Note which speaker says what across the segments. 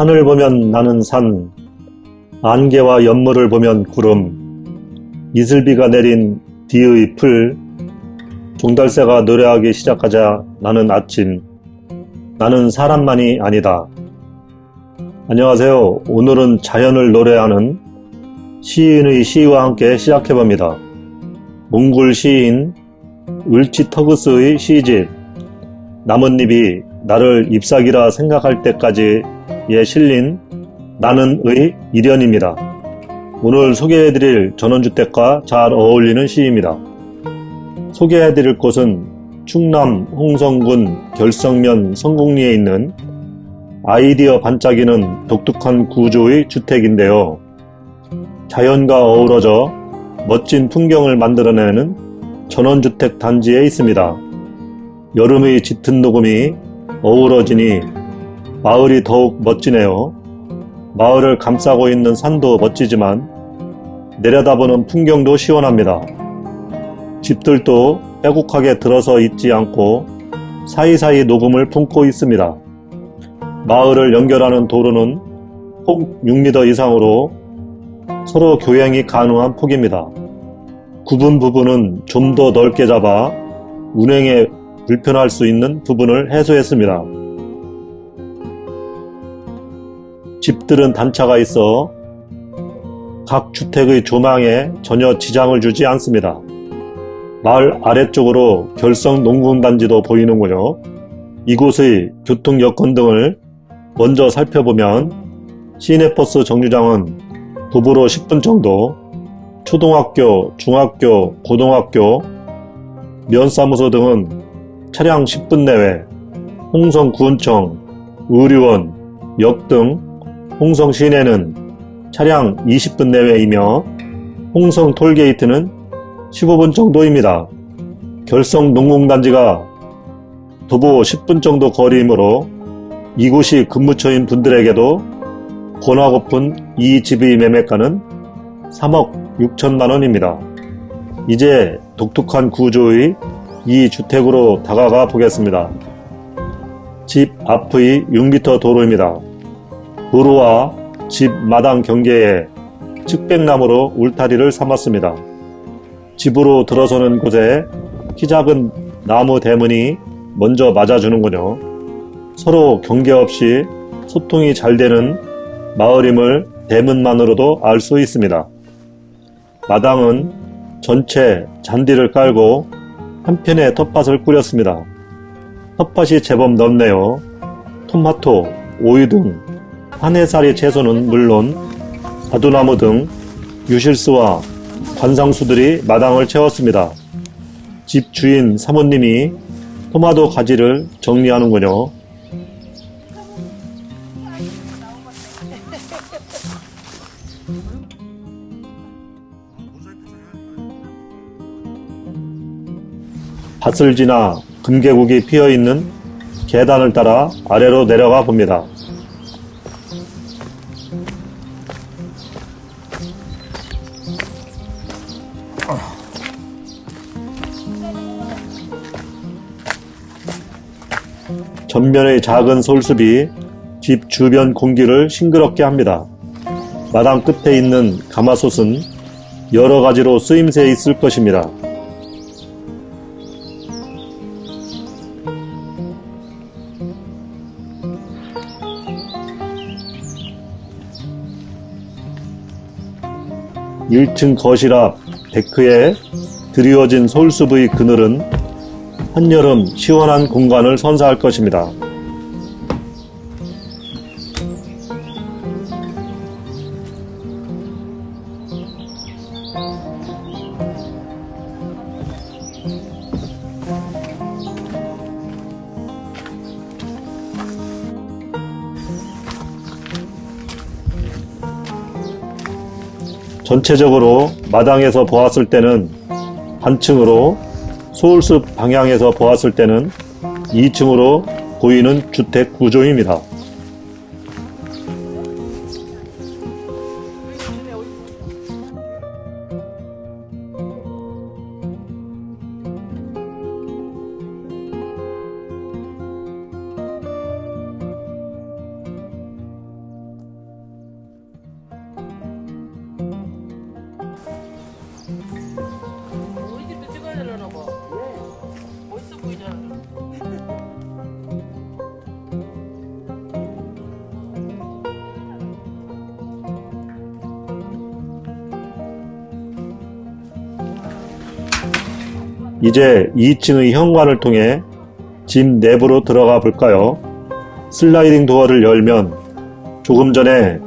Speaker 1: 산을 보면 나는 산, 안개와 연물을 보면 구름, 이슬비가 내린 뒤의 풀, 종달새가 노래하기 시작하자 나는 아침, 나는 사람만이 아니다. 안녕하세요. 오늘은 자연을 노래하는 시인의 시와 함께 시작해봅니다. 몽골 시인 울치터그스의 시집 나뭇잎이 나를 잎사귀라 생각할 때까지 에 실린 나는 의 일연입니다. 오늘 소개해드릴 전원주택과 잘 어울리는 시입니다. 소개해드릴 곳은 충남 홍성군 결성면 성곡리에 있는 아이디어 반짝이는 독특한 구조의 주택인데요. 자연과 어우러져 멋진 풍경을 만들어내는 전원주택 단지에 있습니다. 여름의 짙은 녹음이 어우러지니 마을이 더욱 멋지네요. 마을을 감싸고 있는 산도 멋지지만 내려다보는 풍경도 시원합니다. 집들도 빼곡하게 들어서 있지 않고 사이사이 녹음을 품고 있습니다. 마을을 연결하는 도로는 폭 6m 이상으로 서로 교행이 가능한 폭입니다. 구분 부분은 좀 더 넓게 잡아 운행에 불편할 수 있는 부분을 해소했습니다. 집들은 단차가 있어 각 주택의 조망에 전혀 지장을 주지 않습니다. 마을 아래쪽으로 결성 농군단지도 보이는군요. 이곳의 교통 여건 등을 먼저 살펴보면 시내버스 정류장은 도보로 10분 정도, 초등학교, 중학교, 고등학교, 면사무소 등은 차량 10분 내외, 홍성구청청 의료원, 역 등 홍성 시내는 차량 20분 내외이며 홍성 톨게이트는 15분 정도입니다. 결성 농공단지가 도보 10분 정도 거리이므로 이곳이 근무처인 분들에게도 권하고픈 이 집의 매매가는 3억 6천만 원입니다. 이제 독특한 구조의 이 주택으로 다가가 보겠습니다. 집 앞의 6m 도로입니다. 도로와 집 마당 경계에 측백나무로 울타리를 삼았습니다. 집으로 들어서는 곳에 키 작은 나무 대문이 먼저 맞아주는군요. 서로 경계 없이 소통이 잘 되는 마을임을 대문만으로도 알 수 있습니다. 마당은 전체 잔디를 깔고 한편에 텃밭을 꾸렸습니다. 텃밭이 제법 넓네요. 토마토, 오이 등 한해살이 채소는 물론 바두나무 등 유실수와 관상수들이 마당을 채웠습니다. 집 주인 사모님이 토마토 가지를 정리하는군요. 밭을 지나 금계국이 피어있는 계단을 따라 아래로 내려가 봅니다. 전면의 작은 솔숲이 집 주변 공기를 싱그럽게 합니다. 마당 끝에 있는 가마솥은 여러 가지로 쓰임새 있을 것입니다. 1층 거실 앞 데크에 드리워진 솔숲의 그늘은 한여름 시원한 공간을 선사할 것입니다. 전체적으로 마당에서 보았을 때는 한층으로 서울숲 방향에서 보았을 때는 2층으로 보이는 주택 구조입니다. 이제 2층의 현관을 통해 집 내부로 들어가 볼까요? 슬라이딩 도어를 열면 조금 전에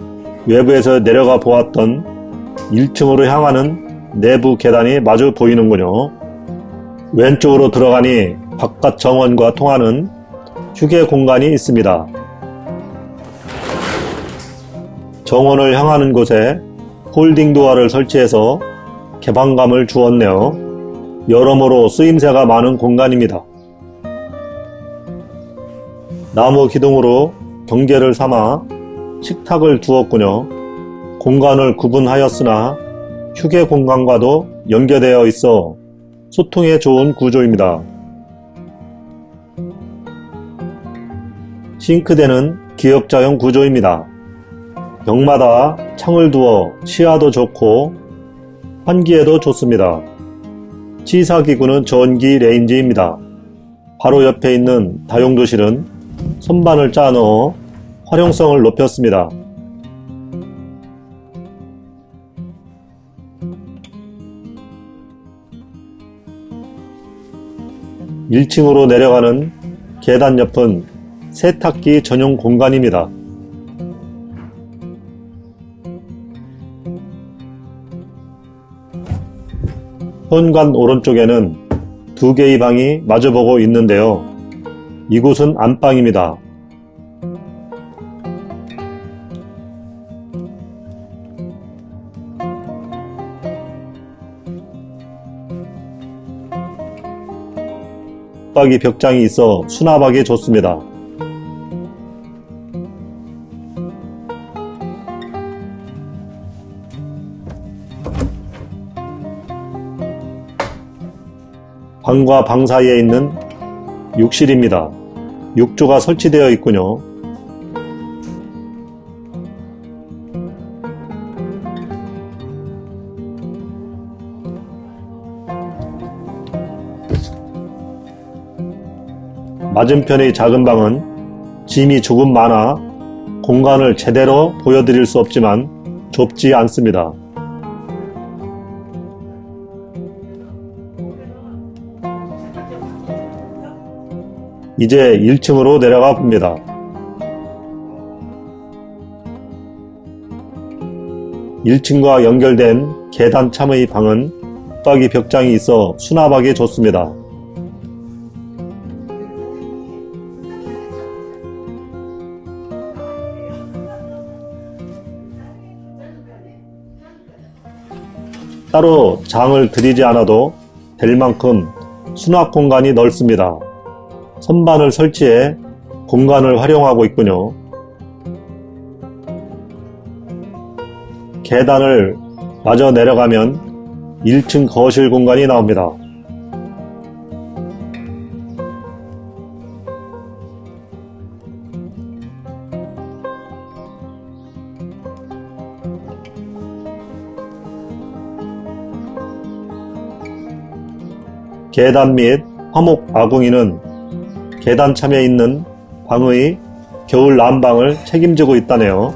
Speaker 1: 외부에서 내려가 보았던 1층으로 향하는 내부 계단이 마주 보이는군요. 왼쪽으로 들어가니 바깥 정원과 통하는 휴게 공간이 있습니다. 정원을 향하는 곳에 홀딩 도어를 설치해서 개방감을 주었네요. 여러모로 쓰임새가 많은 공간입니다. 나무 기둥으로 경계를 삼아 식탁을 두었군요. 공간을 구분하였으나 휴게 공간과도 연계되어 있어 소통에 좋은 구조입니다. 싱크대는 기역자형 구조입니다. 벽마다 창을 두어 시야도 좋고 환기에도 좋습니다. 취사기구는 전기 레인지입니다. 바로 옆에 있는 다용도실은 선반을 짜 넣어 활용성을 높였습니다. 1층으로 내려가는 계단 옆은 세탁기 전용 공간입니다. 현관 오른쪽에는 두 개의 방이 마주보고 있는데요. 이곳은 안방입니다. 박이 벽장이 있어 수납하기 좋습니다. 방과 방 사이에 있는 욕실입니다. 욕조가 설치되어 있군요. 맞은편의 작은 방은 짐이 조금 많아 공간을 제대로 보여드릴 수 없지만 좁지 않습니다. 이제 1층으로 내려가 봅니다. (1층과) 연결된 계단 참의 방은 붙박이 벽장이 있어 수납하기 좋습니다. 따로 장을 들이지 않아도 될 만큼 수납 공간이 넓습니다. 선반을 설치해 공간을 활용하고 있군요. 계단을 마저 내려가면 1층 거실 공간이 나옵니다. 계단 및 화목 아궁이는 계단 참에 있는 방의 겨울 난방을 책임지고 있다네요.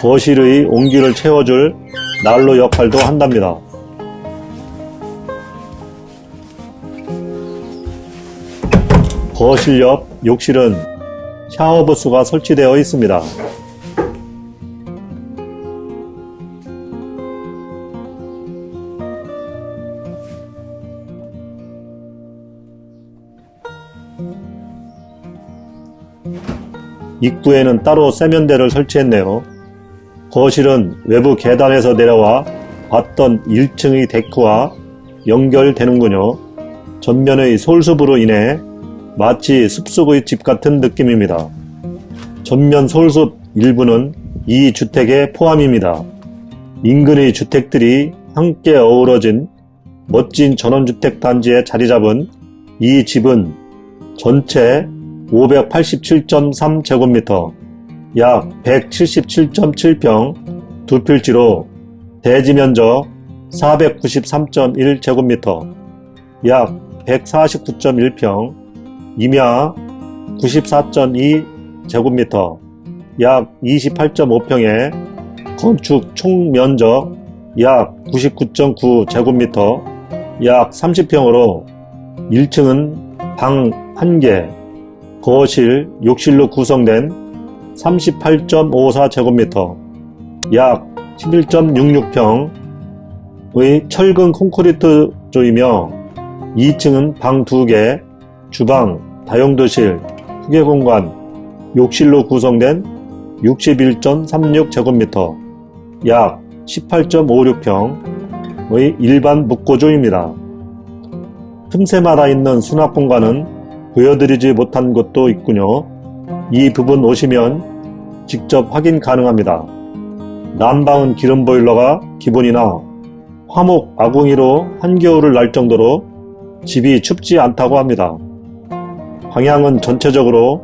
Speaker 1: 거실의 온기를 채워줄 난로 역할도 한답니다. 거실 옆 욕실은 샤워 부스가 설치되어 있습니다. 입구에는 따로 세면대를 설치했네요. 거실은 외부 계단에서 내려와 봤던 1층의 데크와 연결되는군요. 전면의 솔숲으로 인해 마치 숲속의 집 같은 느낌입니다. 전면 솔숲 일부는 이 주택에 포함입니다. 인근의 주택들이 함께 어우러진 멋진 전원주택 단지에 자리 잡은 이 집은 전체 587.3제곱미터, 약 177.7평, 두 필지로 대지 면적 493.1제곱미터, 약 149.1평, 임야 94.2제곱미터, 약 28.5평에 건축 총 면적 약 99.9제곱미터, 약 30평으로 1층은 방 1개, 거실, 욕실로 구성된 38.54제곱미터, 약 11.66평의 철근 콘크리트 조이며 2층은 방 2개, 주방, 다용도실, 후계공간, 욕실로 구성된 61.36제곱미터, 약 18.56평의 일반 묵고조입니다. 틈새마다 있는 수납 공간은 보여드리지 못한 곳도 있군요. 이 부분 오시면 직접 확인 가능합니다. 난방은 기름 보일러가 기본이나 화목 아궁이로 한겨울을 날 정도로 집이 춥지 않다고 합니다. 방향은 전체적으로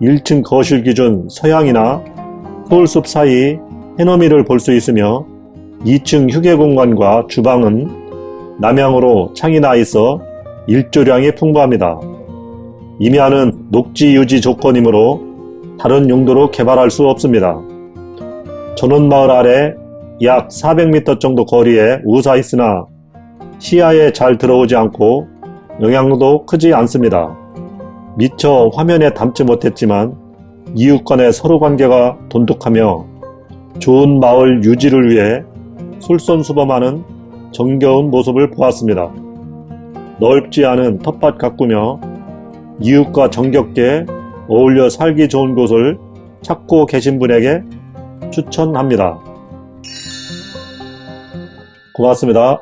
Speaker 1: 1층 거실 기준 서향이나 서울숲 사이 해넘이를 볼 수 있으며 2층 휴게 공간과 주방은 남향으로 창이 나 있어 일조량이 풍부합니다. 임야는 녹지 유지 조건이므로 다른 용도로 개발할 수 없습니다. 전원마을 아래 약 400m 정도 거리에 우사 있으나 시야에 잘 들어오지 않고 영향도 크지 않습니다. 미처 화면에 담지 못했지만 이웃 간의 서로 관계가 돈독하며 좋은 마을 유지를 위해 솔선수범하는 정겨운 모습을 보았습니다. 넓지 않은 텃밭 가꾸며 이웃과 정겹게 어울려 살기 좋은 곳을 찾고 계신 분에게 추천합니다. 고맙습니다.